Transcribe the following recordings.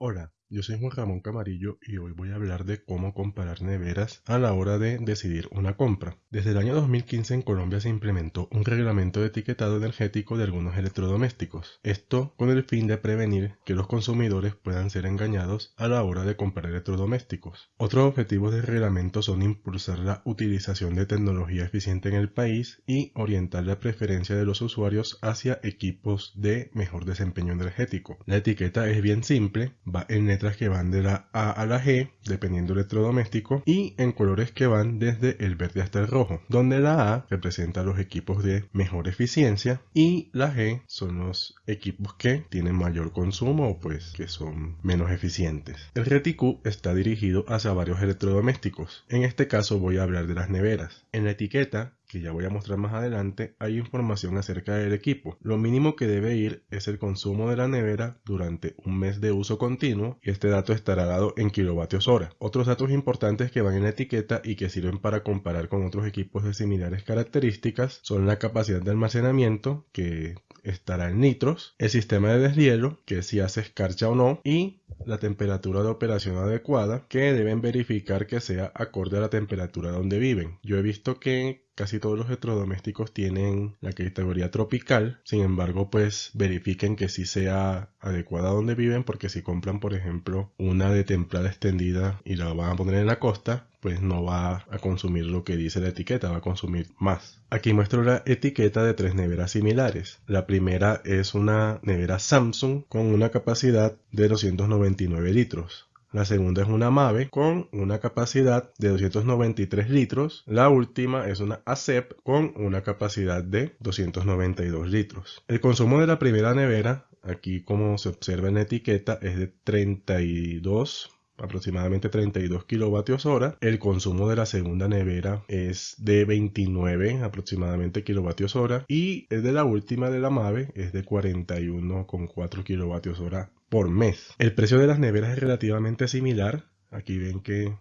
Hola, yo soy Juan Ramón Camarillo y hoy voy a hablar de cómo comparar neveras a la hora de decidir una compra. Desde el año 2015 en Colombia se implementó un reglamento de etiquetado energético de algunos electrodomésticos. Esto con el fin de prevenir que los consumidores puedan ser engañados a la hora de comprar electrodomésticos. Otros objetivos del reglamento son impulsar la utilización de tecnología eficiente en el país y orientar la preferencia de los usuarios hacia equipos de mejor desempeño energético. La etiqueta es bien simple, va en letras que van de la A a la G, dependiendo del electrodoméstico, y en colores que van desde el verde hasta el rojo, donde la A representa los equipos de mejor eficiencia y la G son los equipos que tienen mayor consumo o pues que son menos eficientes. El reticú está dirigido hacia varios electrodomésticos. En este caso voy a hablar de las neveras. En la etiqueta que ya voy a mostrar más adelante, hay información acerca del equipo. Lo mínimo que debe ir es el consumo de la nevera durante un mes de uso continuo y este dato estará dado en kilovatios hora. Otros datos importantes que van en la etiqueta y que sirven para comparar con otros equipos de similares características son la capacidad de almacenamiento que estará en litros, el sistema de deshielo, que si hace escarcha o no, y la temperatura de operación adecuada, que deben verificar que sea acorde a la temperatura donde viven. Yo he visto que casi todos los electrodomésticos tienen la categoría tropical, sin embargo pues verifiquen que sí sea adecuada donde viven porque si compran por ejemplo una de templada extendida y la van a poner en la costa, pues no va a consumir lo que dice la etiqueta, va a consumir más. Aquí muestro la etiqueta de tres neveras similares. La primera es una nevera Samsung con una capacidad de 299 litros. La segunda es una Mave con una capacidad de 293 litros. La última es una ACEP con una capacidad de 292 litros. El consumo de la primera nevera, aquí como se observa en la etiqueta, es de 32 aproximadamente 32 kilovatios hora. El consumo de la segunda nevera es de 29 aproximadamente kilovatios hora y el de la última de la MAVE es de 41,4 kilovatios hora por mes. El precio de las neveras es relativamente similar. Aquí ven que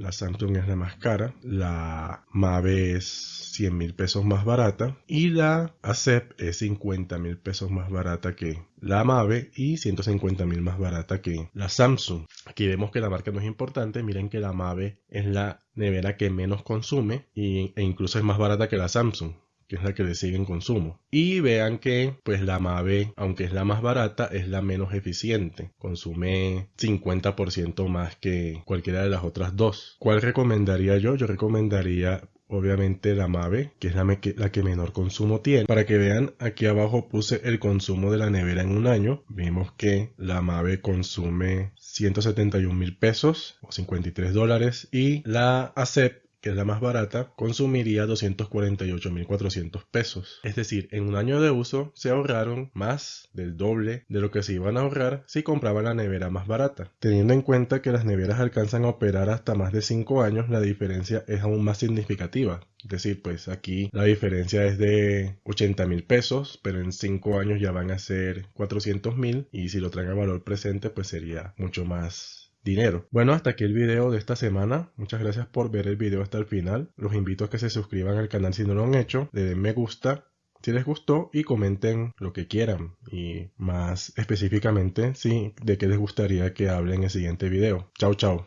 la Samsung es la más cara, la Mave es 100 mil pesos más barata y la ACEP es 50 mil pesos más barata que la Mave y 150 mil más barata que la Samsung. Aquí vemos que la marca no es importante, miren que la Mave es la nevera que menos consume e incluso es más barata que la Samsung que es la que le sigue en consumo. Y vean que pues la Mave, aunque es la más barata, es la menos eficiente. Consume 50% más que cualquiera de las otras dos. ¿Cuál recomendaría yo? Yo recomendaría obviamente la Mave, que es la, la, que menor consumo tiene. Para que vean, aquí abajo puse el consumo de la nevera en un año. Vemos que la Mave consume 171 mil pesos o 53 dólares y la ACEP que es la más barata, consumiría 248.400 pesos. Es decir, en un año de uso se ahorraron más del doble de lo que se iban a ahorrar si compraban la nevera más barata. Teniendo en cuenta que las neveras alcanzan a operar hasta más de 5 años, la diferencia es aún más significativa. Es decir, pues aquí la diferencia es de 80 mil pesos, pero en 5 años ya van a ser 400 mil y si lo traen a valor presente pues sería mucho más dinero. Bueno, hasta aquí el video de esta semana. Muchas gracias por ver el video hasta el final. Los invito a que se suscriban al canal si no lo han hecho, le den me gusta si les gustó y comenten lo que quieran y más específicamente si de qué les gustaría que hable en el siguiente video. Chao, chao.